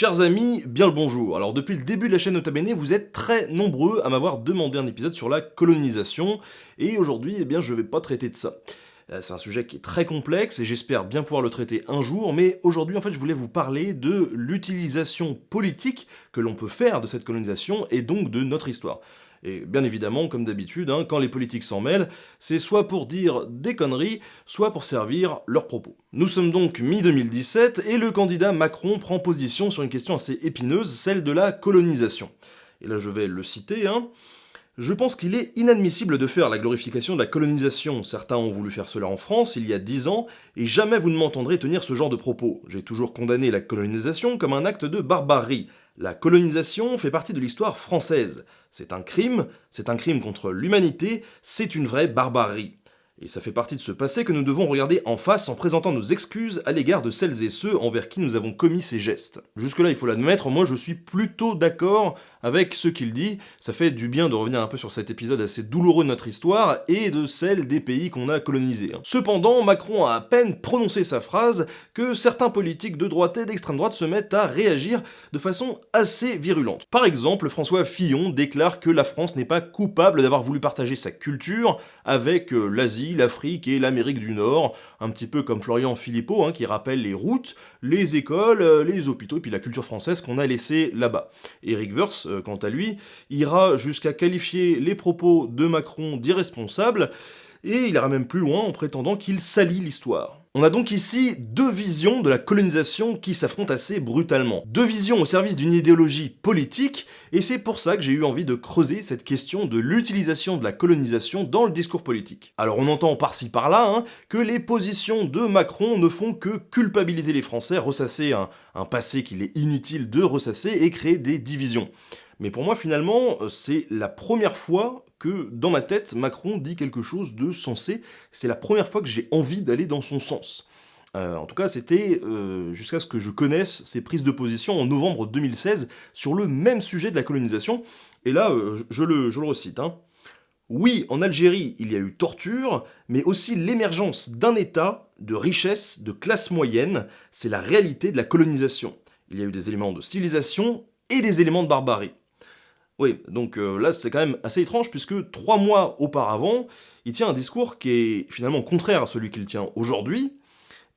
Chers amis, bien le bonjour. Alors depuis le début de la chaîne Nota Bene, vous êtes très nombreux à m'avoir demandé un épisode sur la colonisation, et aujourd'hui, eh bien, je vais pas traiter de ça. Euh, c'est un sujet qui est très complexe et j'espère bien pouvoir le traiter un jour, mais aujourd'hui en fait je voulais vous parler de l'utilisation politique que l'on peut faire de cette colonisation et donc de notre histoire. Et bien évidemment, comme d'habitude, hein, quand les politiques s'en mêlent, c'est soit pour dire des conneries, soit pour servir leurs propos. Nous sommes donc mi-2017, et le candidat Macron prend position sur une question assez épineuse, celle de la colonisation. Et là je vais le citer, hein. Je pense qu'il est inadmissible de faire la glorification de la colonisation. Certains ont voulu faire cela en France il y a dix ans, et jamais vous ne m'entendrez tenir ce genre de propos. J'ai toujours condamné la colonisation comme un acte de barbarie. La colonisation fait partie de l'histoire française. C'est un crime, c'est un crime contre l'humanité, c'est une vraie barbarie. Et ça fait partie de ce passé que nous devons regarder en face en présentant nos excuses à l'égard de celles et ceux envers qui nous avons commis ces gestes. Jusque-là, il faut l'admettre, moi je suis plutôt d'accord avec ce qu'il dit. Ça fait du bien de revenir un peu sur cet épisode assez douloureux de notre histoire et de celle des pays qu'on a colonisés. Hein. Cependant, Macron a à peine prononcé sa phrase que certains politiques de droite et d'extrême droite se mettent à réagir de façon assez virulente. Par exemple, François Fillon déclare que la France n'est pas coupable d'avoir voulu partager sa culture avec euh, l'Afrique et l'Amérique du Nord, un petit peu comme Florian Philippot, hein, qui rappelle les routes, les écoles, euh, les hôpitaux, et puis la culture française qu'on a laissé là-bas. Eric Verse, euh, quant à lui, ira jusqu'à qualifier les propos de Macron d'irresponsables, et il ira même plus loin en prétendant qu'il salit l'histoire. On a donc ici deux visions de la colonisation qui s'affrontent assez brutalement. Deux visions au service d'une idéologie politique, et c'est pour ça que j'ai eu envie de creuser cette question de l'utilisation de la colonisation dans le discours politique. Alors on entend par-ci par-là hein, que les positions de Macron ne font que culpabiliser les Français, ressasser un, un passé qu'il est inutile de ressasser et créer des divisions. Mais pour moi, finalement, c'est la première fois que dans ma tête, Macron dit quelque chose de sensé. C'est la première fois que j'ai envie d'aller dans son sens. Euh, en tout cas, c'était euh, jusqu'à ce que je connaisse ses prises de position en novembre 2016 sur le même sujet de la colonisation. Et là, euh, je, le, je, recite. Hein. Oui, en Algérie, il y a eu torture, mais aussi l'émergence d'un État, de richesse, de classe moyenne. C'est la réalité de la colonisation. Il y a eu des éléments de civilisation et des éléments de barbarie. Oui, donc euh, là c'est quand même assez étrange puisque trois mois auparavant, il tient un discours qui est finalement contraire à celui qu'il tient aujourd'hui,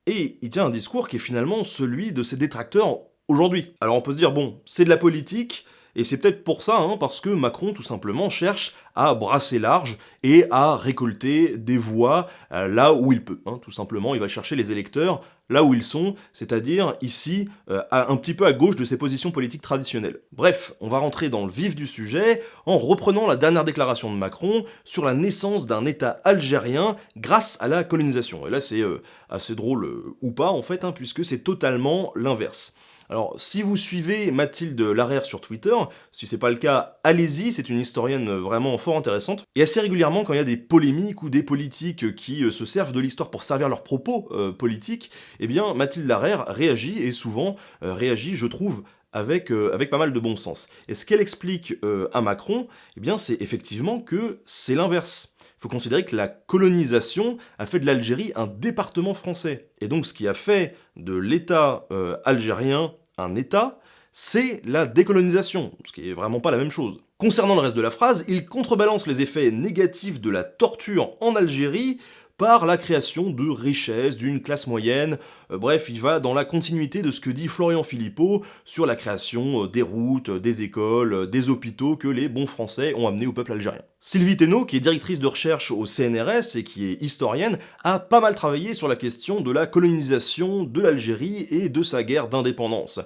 et il tient un discours qui est finalement celui de ses détracteurs aujourd'hui. Alors on peut se dire, bon, c'est de la politique, et c'est peut-être pour ça, hein, parce que Macron, tout simplement, cherche à brasser large et à récolter des voix euh, là où il peut. Hein, tout simplement, il va chercher les électeurs là où ils sont, c'est-à-dire ici, euh, un petit peu à gauche de ses positions politiques traditionnelles. Bref, on va rentrer dans le vif du sujet en reprenant la dernière déclaration de Macron sur la naissance d'un État algérien grâce à la colonisation. Et là, c'est euh, assez drôle ou pas, en fait, hein, puisque c'est totalement l'inverse. Alors, si vous suivez Mathilde Larrière sur Twitter, si c'est pas le cas, allez-y, c'est une historienne vraiment fort intéressante. Et assez régulièrement, quand il y a des polémiques ou des politiques qui euh, se servent de l'histoire pour servir leurs propos euh, politiques, eh bien, Mathilde Larrière réagit, et souvent euh, réagit, je trouve, avec, avec, pas mal de bon sens. Et ce qu'elle explique à Macron, eh bien c'est effectivement que c'est l'inverse faut considérer que la colonisation a fait de l'Algérie un département français. Et donc ce qui a fait de l'État euh, algérien un État, c'est la décolonisation, ce qui est vraiment pas la même chose. Concernant le reste de la phrase, il contrebalance les effets négatifs de la torture en Algérie par la création de richesses, d'une classe moyenne, euh, bref, il va dans la continuité de ce que dit Florian Philippot sur la création euh, des routes, des écoles, euh, des hôpitaux que les bons français ont amenés au peuple algérien. Sylvie Thénault, qui est directrice de recherche au CNRS et qui est historienne, a pas mal travaillé sur la question de la colonisation de l'Algérie et de sa guerre d'indépendance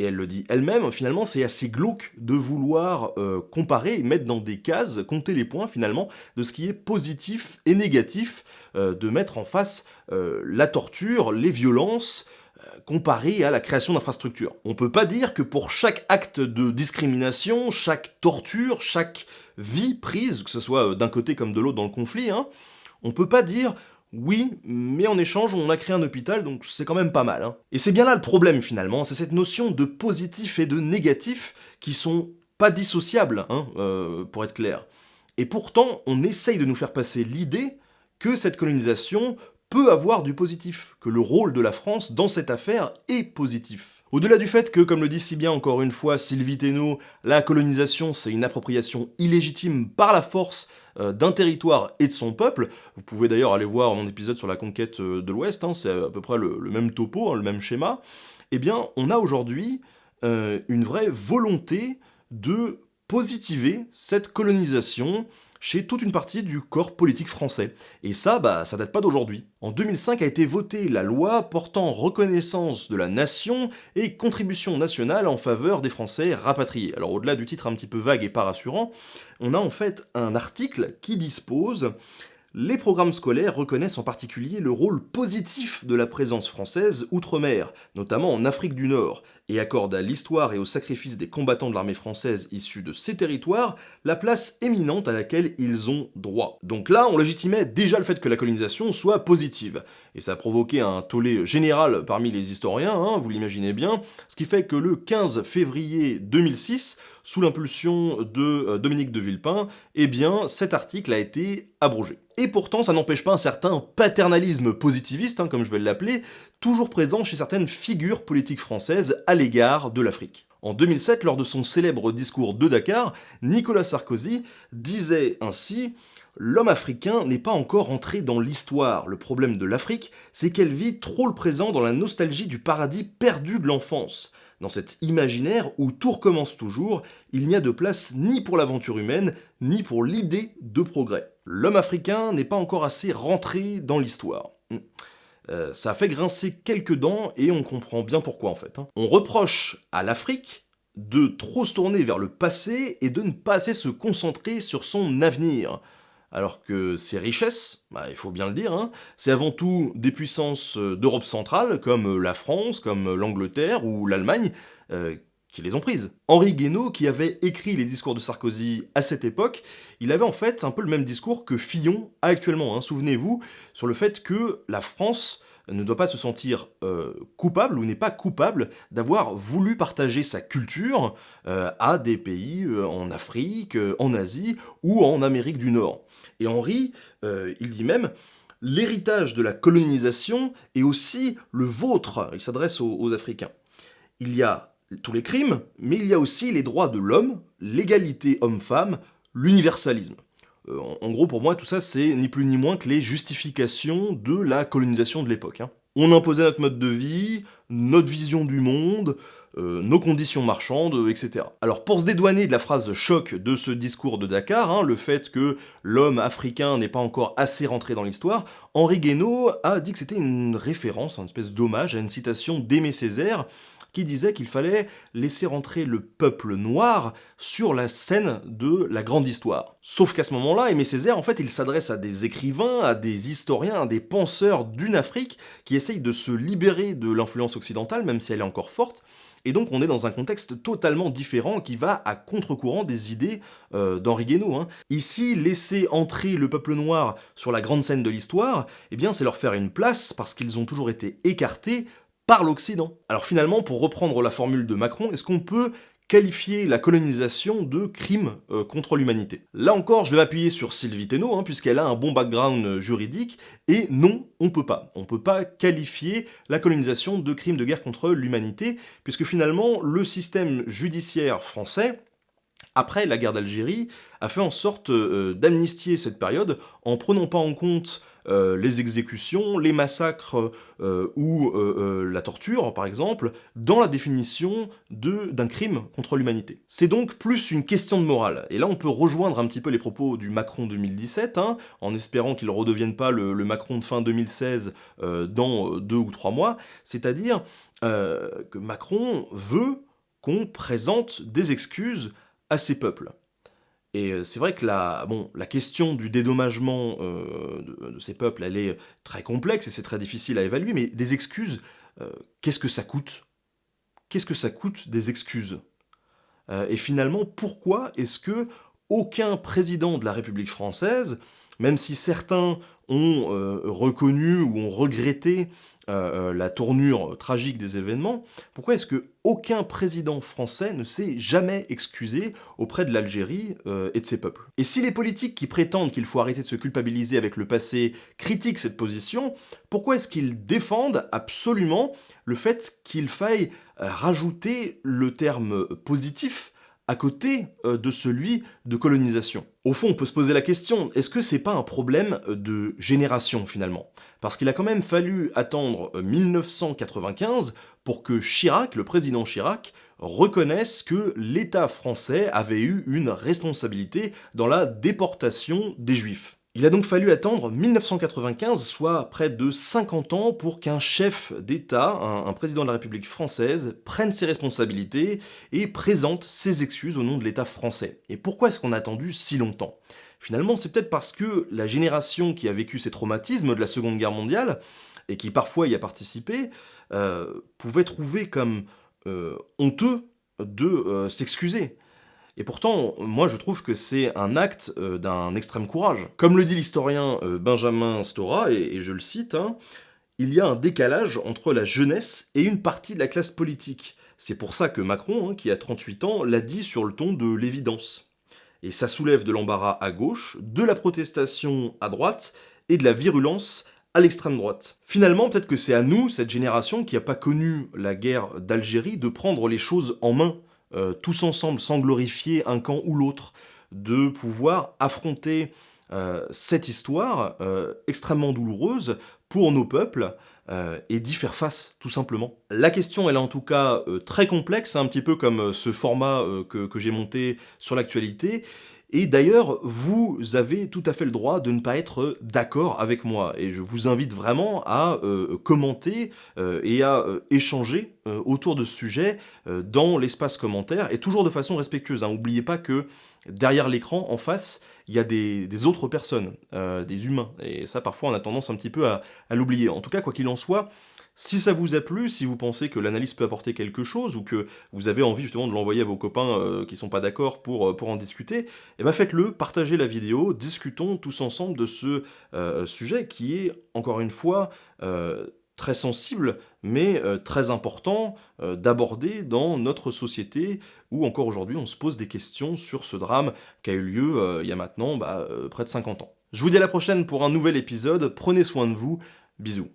et elle le dit elle-même, finalement c'est assez glauque de vouloir euh, comparer et mettre dans des cases, compter les points finalement, de ce qui est positif et négatif, euh, de mettre en face euh, la torture, les violences, comparé à la création d'infrastructures. On peut pas dire que pour chaque acte de discrimination, chaque torture, chaque vie prise, que ce soit d'un côté comme de l'autre dans le conflit, hein, on peut pas dire oui, mais en échange, on a créé un hôpital, donc c'est quand même pas mal. Hein. Et c'est bien là le problème finalement, c'est cette notion de positif et de négatif qui sont pas dissociables, hein, euh, pour être clair. Et pourtant, on essaye de nous faire passer l'idée que cette colonisation peut avoir du positif, que le rôle de la France dans cette affaire est positif. Au-delà du fait que, comme le dit si bien encore une fois Sylvie Thénault, la colonisation c'est une appropriation illégitime par la force euh, d'un territoire et de son peuple, vous pouvez d'ailleurs aller voir mon épisode sur la conquête euh, de l'Ouest, hein, c'est à peu près le, même topo, hein, le même schéma, eh bien on a aujourd'hui euh, une vraie volonté de positiver cette colonisation chez toute une partie du corps politique français. Et ça, bah, ça date pas d'aujourd'hui. En 2005 a été votée la loi portant reconnaissance de la nation et contribution nationale en faveur des Français rapatriés. Alors au-delà du titre un petit peu vague et pas rassurant, on a en fait un article qui dispose les programmes scolaires reconnaissent en particulier le rôle positif de la présence française outre-mer, notamment en Afrique du Nord, et accordent à l'histoire et au sacrifice des combattants de l'armée française issus de ces territoires la place éminente à laquelle ils ont droit. Donc là, on légitimait déjà le fait que la colonisation soit positive, et ça a provoqué un tollé général parmi les historiens, hein, vous l'imaginez bien, ce qui fait que le 15 février 2006, sous l'impulsion de euh, Dominique de Villepin, eh cet article a été abrogé. Et pourtant, ça n'empêche pas un certain paternalisme positiviste, hein, comme je vais l'appeler, toujours présent chez certaines figures politiques françaises à l'égard de l'Afrique. En 2007, lors de son célèbre discours de Dakar, Nicolas Sarkozy disait ainsi « L'homme africain n'est pas encore entré dans l'histoire. Le problème de l'Afrique, c'est qu'elle vit trop le présent dans la nostalgie du paradis perdu de l'enfance. Dans cet imaginaire où tout recommence toujours, il n'y a de place ni pour l'aventure humaine, ni pour l'idée de progrès. L'homme africain n'est pas encore assez rentré dans l'histoire. Euh, ça a fait grincer quelques dents et on comprend bien pourquoi en fait. Hein. On reproche à l'Afrique de trop se tourner vers le passé et de ne pas assez se concentrer sur son avenir alors que ces richesses, bah, il faut bien le dire, hein, c'est avant tout des puissances euh, d'Europe centrale, comme euh, la France, comme l'Angleterre ou l'Allemagne, qui les ont prises. Henri Guénaud, qui avait écrit les discours de Sarkozy à cette époque, il avait en fait un peu le même discours que Fillon a actuellement, hein, souvenez-vous, sur le fait que la France ne doit pas se sentir coupable ou n'est pas coupable d'avoir voulu partager sa culture à des pays en Afrique, en Asie ou en Amérique du Nord. Et Henri, euh, il dit même « L'héritage de la colonisation est aussi le vôtre », il s'adresse aux, Africains. Il y a tous les crimes, mais il y a aussi les droits de l'homme, l'égalité homme-femme, l'universalisme. Euh, en, gros, pour moi, tout ça, c'est ni plus ni moins que les justifications de la colonisation de l'époque. Hein. On imposait notre mode de vie, notre vision du monde, euh, nos conditions marchandes, etc. Alors pour se dédouaner de la phrase choc de ce discours de Dakar, hein, le fait que l'homme africain n'est pas encore assez rentré dans l'histoire, Henri Guénaud a dit que c'était une référence, une espèce d'hommage à une citation d'Aimé Césaire, qui disait qu'il fallait laisser rentrer le peuple noir sur la scène de la grande histoire. Sauf qu'à ce moment-là, Aimé Césaire, en fait, il s'adresse à des écrivains, à des historiens, à des penseurs d'une Afrique qui essayent de se libérer de l'influence occidentale, même si elle est encore forte, et donc on est dans un contexte totalement différent qui va à contre-courant des idées euh, d'Henri Guénaud. Hein. Ici, laisser entrer le peuple noir sur la grande scène de l'histoire, eh bien c'est leur faire une place parce qu'ils ont toujours été écartés par l'Occident. Alors finalement, pour reprendre la formule de Macron, est-ce qu'on peut qualifier la colonisation de crime euh, contre l'humanité? Là encore, je vais m'appuyer sur Sylvie Thénault, hein, puisqu'elle a un bon background euh, juridique, et non, on peut pas. On peut pas qualifier la colonisation de crime de guerre contre l'humanité, puisque finalement, le système judiciaire français, après la guerre d'Algérie, a fait en sorte euh, d'amnistier cette période en prenant pas en compte euh, les exécutions, les massacres euh, ou la torture, par exemple, dans la définition d'un crime contre l'humanité. C'est donc plus une question de morale. Et là, on peut rejoindre un petit peu les propos du Macron 2017, hein, en espérant qu'il ne redevienne pas le, Macron de fin 2016 dans deux ou trois mois, c'est-à-dire que Macron veut qu'on présente des excuses à ces peuples. Et euh, c'est vrai que la, question du dédommagement euh, de, ces peuples, elle est très complexe et c'est très difficile à évaluer, mais des excuses, euh, qu'est-ce que ça coûte? Qu'est-ce que ça coûte des excuses? Et finalement, pourquoi est-ce que aucun président de la République française, même si certains ont reconnu ou ont regretté la tournure tragique des événements, pourquoi est-ce que aucun président français ne s'est jamais excusé auprès de l'Algérie euh, et de ses peuples. Et si les politiques qui prétendent qu'il faut arrêter de se culpabiliser avec le passé critiquent cette position, pourquoi est-ce qu'ils défendent absolument le fait qu'il faille euh, rajouter le terme positif à côté euh, de celui de colonisation. Au fond, on peut se poser la question, est-ce que c'est pas un problème euh, de génération finalement? Parce qu'il a quand même fallu attendre 1995 euh, pour que Chirac, le président Chirac, reconnaisse que l'État français avait eu une responsabilité dans la déportation des Juifs. Il a donc fallu attendre 1995, soit près de 50 ans, pour qu'un chef d'État, un, président de la République française, prenne ses responsabilités et présente ses excuses au nom de l'État français. Et pourquoi est-ce qu'on a attendu si longtemps? Finalement, c'est peut-être parce que la génération qui a vécu ces traumatismes de la Seconde Guerre mondiale, et qui parfois y a participé, euh, pouvait trouver comme euh, honteux de euh, s'excuser. Et pourtant, moi je trouve que c'est un acte euh, d'un extrême courage. Comme le dit l'historien euh, Benjamin Stora, et, je le cite, hein, il y a un décalage entre la jeunesse et une partie de la classe politique. C'est pour ça que Macron, hein, qui a 38 ans, l'a dit sur le ton de l'évidence. Et ça soulève de l'embarras à gauche, de la protestation à droite, et de la virulence à l'extrême droite. Finalement, peut-être que c'est à nous, cette génération qui n'a pas connu la guerre d'Algérie, de prendre les choses en main euh, tous ensemble, sans glorifier un camp ou l'autre, de pouvoir affronter euh, cette histoire euh, extrêmement douloureuse pour nos peuples et d'y faire face, tout simplement. La question, elle est en tout cas très complexe, un petit peu comme ce format que j'ai monté sur l'actualité, et d'ailleurs, vous avez tout à fait le droit de ne pas être d'accord avec moi. Et je vous invite vraiment à euh, commenter euh, et à euh, échanger autour de ce sujet dans l'espace commentaire, et toujours de façon respectueuse. N'oubliez hein. pas que derrière l'écran, en face, il y a des, autres personnes, des humains. Et ça, parfois, on a tendance un petit peu à l'oublier. En tout cas, quoi qu'il en soit, si ça vous a plu, si vous pensez que l'analyse peut apporter quelque chose, ou que vous avez envie justement de l'envoyer à vos copains euh, qui sont pas d'accord pour, euh, pour en discuter, eh ben faites-le, partagez la vidéo, discutons tous ensemble de ce euh, sujet qui est, encore une fois, très sensible, mais très important d'aborder dans notre société où encore aujourd'hui on se pose des questions sur ce drame qui a eu lieu il y a maintenant bah, près de 50 ans. Je vous dis à la prochaine pour un nouvel épisode, prenez soin de vous, bisous.